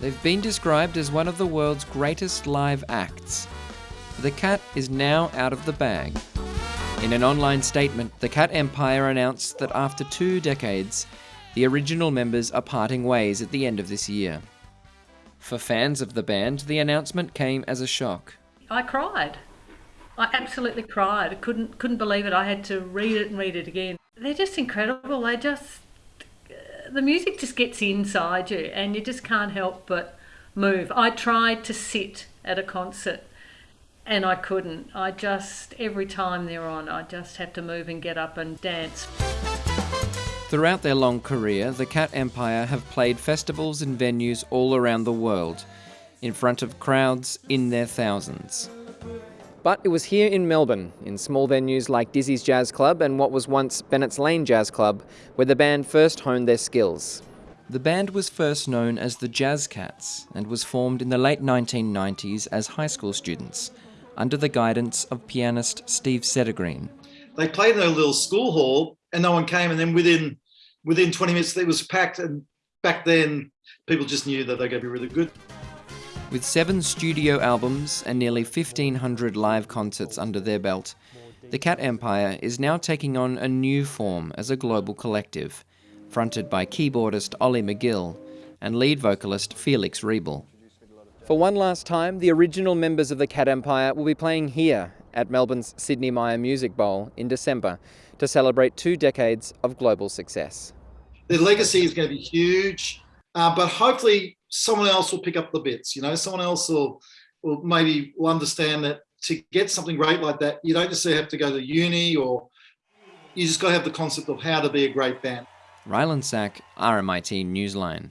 They've been described as one of the world's greatest live acts. The cat is now out of the bag. In an online statement, the Cat Empire announced that after two decades, the original members are parting ways at the end of this year. For fans of the band, the announcement came as a shock. I cried. I absolutely cried. I couldn't couldn't believe it. I had to read it and read it again. They're just incredible. They just the music just gets inside you and you just can't help but move. I tried to sit at a concert and I couldn't. I just every time they're on, I just have to move and get up and dance. Throughout their long career, the Cat Empire have played festivals and venues all around the world, in front of crowds in their thousands. But it was here in Melbourne, in small venues like Dizzy's Jazz Club and what was once Bennett's Lane Jazz Club, where the band first honed their skills. The band was first known as the Jazz Cats and was formed in the late 1990s as high school students, under the guidance of pianist Steve Sedergreen. They played in a little school hall and no one came. And then within within 20 minutes, it was packed. And back then, people just knew that they're going to be really good. With seven studio albums and nearly 1,500 live concerts under their belt, the Cat Empire is now taking on a new form as a global collective, fronted by keyboardist Ollie McGill and lead vocalist Felix Riebl. For one last time, the original members of the Cat Empire will be playing here at Melbourne's Sidney Myer Music Bowl in December to celebrate two decades of global success. The legacy is going to be huge, uh, but hopefully someone else will pick up the bits. You know, someone else will, will maybe will understand that to get something great like that, you don't just have to go to uni or you just got to have the concept of how to be a great band. Rylan Sack, RMIT Newsline.